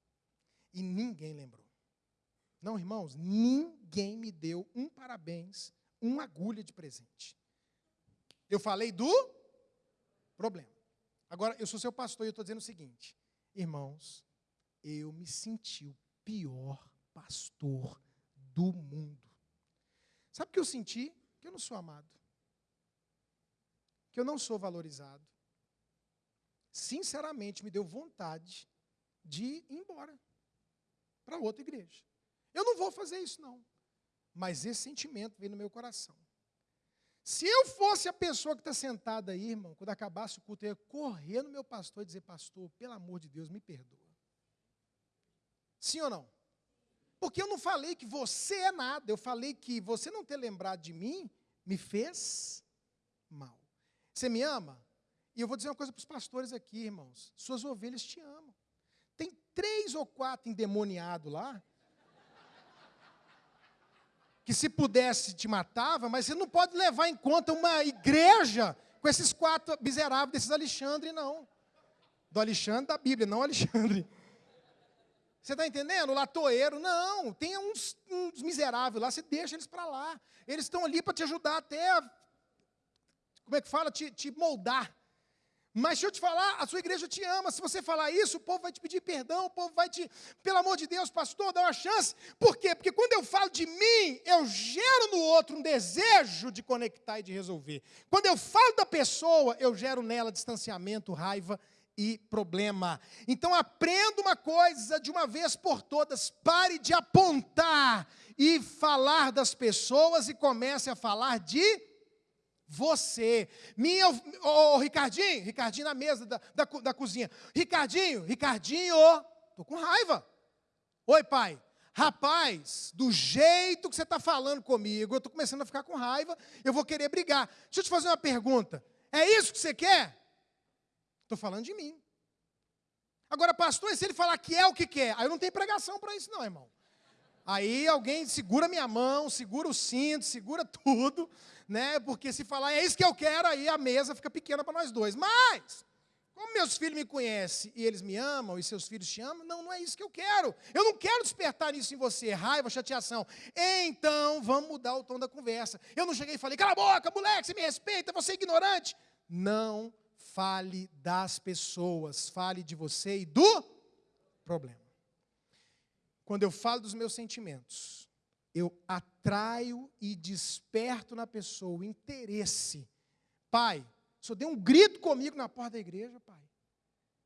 E ninguém lembrou. Não, irmãos, ninguém me deu um parabéns, uma agulha de presente. Eu falei do problema. Agora, eu sou seu pastor e eu estou dizendo o seguinte: irmãos, eu me senti o pior pastor do mundo. Sabe o que eu senti? Que eu não sou amado. Que eu não sou valorizado. Sinceramente, me deu vontade de ir embora para outra igreja. Eu não vou fazer isso, não. Mas esse sentimento veio no meu coração. Se eu fosse a pessoa que está sentada aí, irmão, quando acabasse o culto, eu ia correr no meu pastor e dizer, pastor, pelo amor de Deus, me perdoa. Sim ou não? Porque eu não falei que você é nada, eu falei que você não ter lembrado de mim me fez mal. Você me ama? E eu vou dizer uma coisa para os pastores aqui, irmãos: suas ovelhas te amam. Tem três ou quatro endemoniados lá que se pudesse te matava, mas você não pode levar em conta uma igreja com esses quatro miseráveis desses Alexandre, não. Do Alexandre da Bíblia, não Alexandre. Você está entendendo? O latoeiro, não. Tem uns, uns miseráveis lá, você deixa eles para lá. Eles estão ali para te ajudar até, como é que fala, te, te moldar. Mas deixa eu te falar, a sua igreja te ama. Se você falar isso, o povo vai te pedir perdão, o povo vai te, pelo amor de Deus, pastor, dá uma chance. Por quê? Porque quando eu falo de mim, eu gero no outro um desejo de conectar e de resolver. Quando eu falo da pessoa, eu gero nela distanciamento, raiva e problema. Então aprenda uma coisa de uma vez por todas, pare de apontar e falar das pessoas e comece a falar de você. Minha, ô, oh, Ricardinho, Ricardinho na mesa da, da, da cozinha. Ricardinho, Ricardinho, tô com raiva. Oi, pai. rapaz, do jeito que você está falando comigo, eu estou começando a ficar com raiva, eu vou querer brigar. Deixa eu te fazer uma pergunta: é isso que você quer? Estou falando de mim. Agora, pastor, se ele falar que é o que quer? Aí eu não tenho pregação para isso, não, irmão. Aí alguém segura minha mão, segura o cinto, segura tudo, né? Porque se falar é isso que eu quero, aí a mesa fica pequena para nós dois. Mas, como meus filhos me conhecem e eles me amam e seus filhos te amam, não, não é isso que eu quero. Eu não quero despertar isso em você, raiva, chateação. Então, vamos mudar o tom da conversa. Eu não cheguei e falei, cala a boca, moleque, você me respeita, você é ignorante. Não fale das pessoas, fale de você e do problema. Quando eu falo dos meus sentimentos, eu atraio e desperto na pessoa o interesse. Pai, o senhor deu um grito comigo na porta da igreja, pai.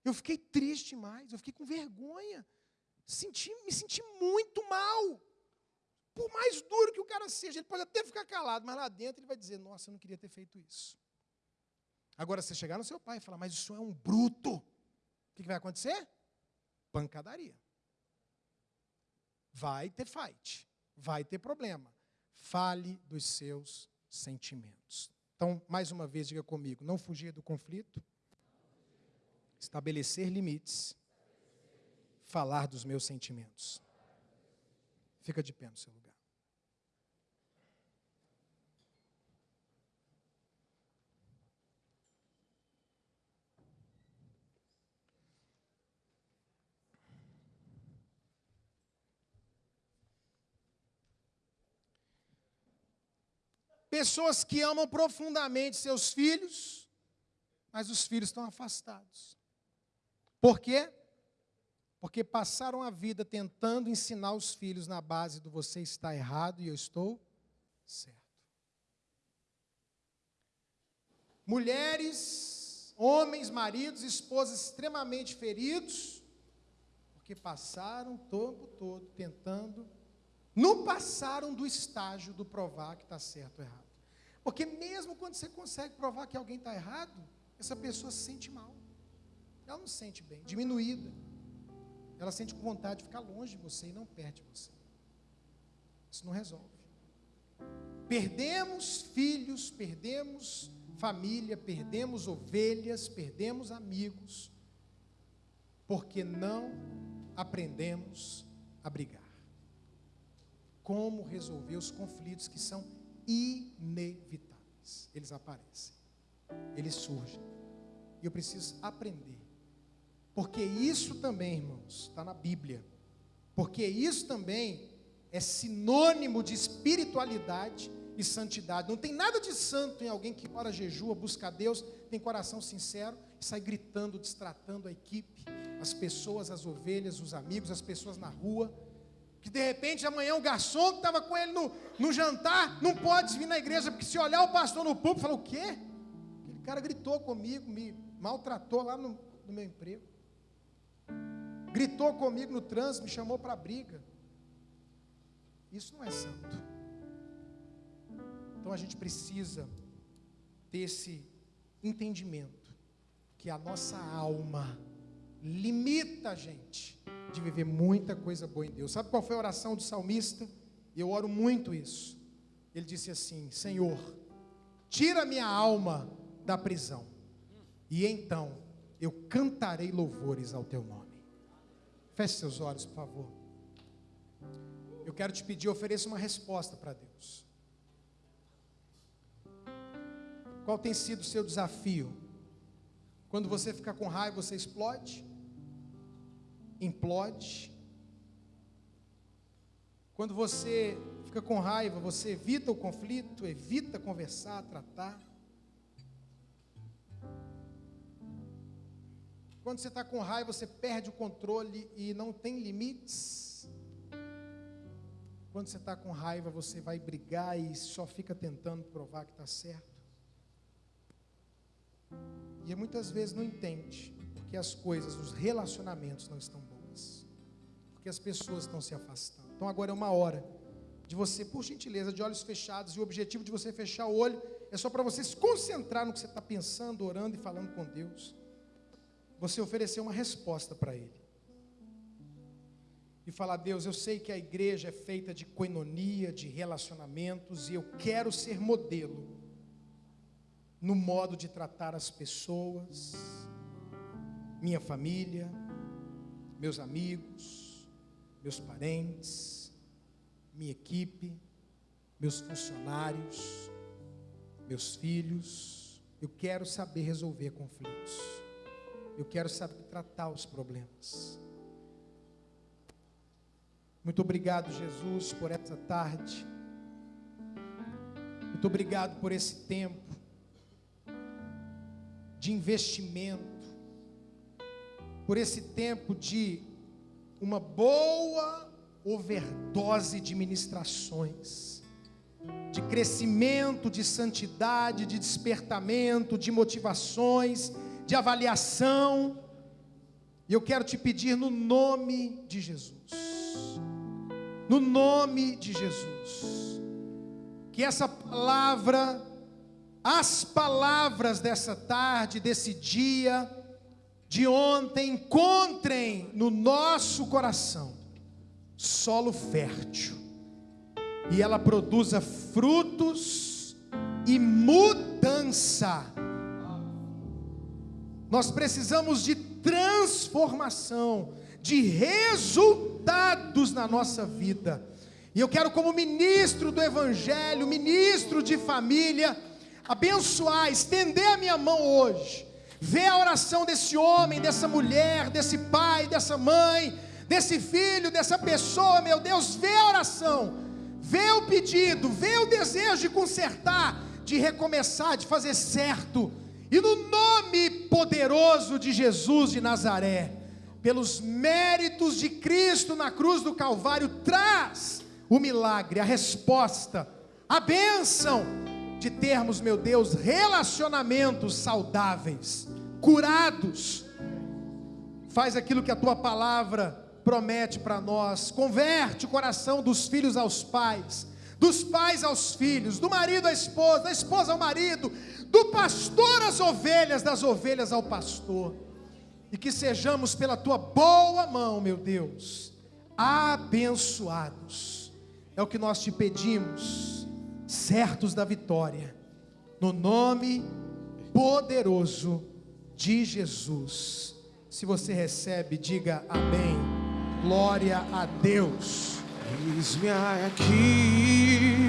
Eu fiquei triste demais, eu fiquei com vergonha. Senti, me senti muito mal. Por mais duro que o cara seja, ele pode até ficar calado, mas lá dentro ele vai dizer: Nossa, eu não queria ter feito isso. Agora, você chegar no seu pai e falar, mas isso é um bruto, o que vai acontecer? Pancadaria. Vai ter fight, vai ter problema. Fale dos seus sentimentos. Então, mais uma vez, diga comigo: não fugir do conflito, estabelecer limites, falar dos meus sentimentos. Fica de pé no seu lugar. Pessoas que amam profundamente seus filhos, mas os filhos estão afastados. Por quê? Porque passaram a vida tentando ensinar os filhos na base do você está errado e eu estou certo. Mulheres, homens, maridos, esposas extremamente feridos, porque passaram o tempo todo tentando não passaram do estágio do provar que está certo ou errado. Porque mesmo quando você consegue provar que alguém está errado, essa pessoa se sente mal. Ela não se sente bem, diminuída. Ela sente com vontade de ficar longe de você e não perde você. Isso não resolve. Perdemos filhos, perdemos família, perdemos ovelhas, perdemos amigos, porque não aprendemos a brigar como resolver os conflitos que são inevitáveis. Eles aparecem, eles surgem. E eu preciso aprender. Porque isso também, irmãos, está na Bíblia. Porque isso também é sinônimo de espiritualidade e santidade. Não tem nada de santo em alguém que ora, jejua, busca a Deus, tem coração sincero e sai gritando, destratando a equipe, as pessoas, as ovelhas, os amigos, as pessoas na rua que de repente amanhã o garçom que estava com ele no, no jantar não pode vir na igreja, porque se olhar o pastor no púlpito, fala: o quê? Aquele cara gritou comigo, me maltratou lá no, no meu emprego. Gritou comigo no trânsito, me chamou para briga. Isso não é santo. Então a gente precisa ter esse entendimento que a nossa alma limita a gente de viver muita coisa boa em Deus. Sabe qual foi a oração do salmista? Eu oro muito isso. Ele disse assim: Senhor, tira minha alma da prisão, e então eu cantarei louvores ao teu nome. Feche seus olhos, por favor. Eu quero te pedir, ofereça uma resposta para Deus. Qual tem sido o seu desafio? Quando você fica com raiva, você explode? Implode. Quando você fica com raiva, você evita o conflito, evita conversar, tratar. Quando você está com raiva, você perde o controle e não tem limites. Quando você está com raiva, você vai brigar e só fica tentando provar que está certo. E muitas vezes não entende porque as coisas, os relacionamentos não estão boas. Porque as pessoas estão se afastando. Então agora é uma hora de você, por gentileza, de olhos fechados, e o objetivo de você fechar o olho é só para você se concentrar no que você está pensando, orando e falando com Deus. Você oferecer uma resposta para Ele. e falar: Deus, eu sei que a igreja é feita de coinonia, de relacionamentos, e eu quero ser modelo no modo de tratar as pessoas, minha família, meus amigos, meus parentes, minha equipe, meus funcionários, meus filhos. Eu quero saber resolver conflitos. Eu quero saber tratar os problemas. Muito obrigado, Jesus, por essa tarde. Muito obrigado por esse tempo de investimento, por esse tempo de uma boa overdose de ministrações, de crescimento, de santidade, de despertamento, de motivações, de avaliação. E eu quero te pedir no nome de Jesus, no nome de Jesus, que essa palavra as palavras dessa tarde, desse dia, de ontem, encontrem no nosso coração solo fértil e ela produza frutos e mudança. Nós precisamos de transformação, de resultados na nossa vida. E eu quero, como ministro do Evangelho, ministro de família, abençoar, estender a minha mão hoje, ver a oração desse homem, dessa mulher, desse pai, dessa mãe, desse filho, dessa pessoa, meu Deus, vê a oração, vê o pedido, vê o desejo de consertar, de recomeçar, de fazer certo, e no nome poderoso de Jesus de Nazaré, pelos méritos de Cristo na cruz do Calvário, traz o milagre, a resposta, a bênção de termos, meu Deus, relacionamentos saudáveis, curados. Faz aquilo que a tua palavra promete para nós. Converte o coração dos filhos aos pais, dos pais aos filhos, do marido à esposa, da esposa ao marido, do pastor às ovelhas, das ovelhas ao pastor. E que sejamos pela tua boa mão, meu Deus, abençoados. É o que nós te pedimos certos da vitória, no nome poderoso de Jesus. Se você recebe, diga amém. Glória a Deus. Eis-me aqui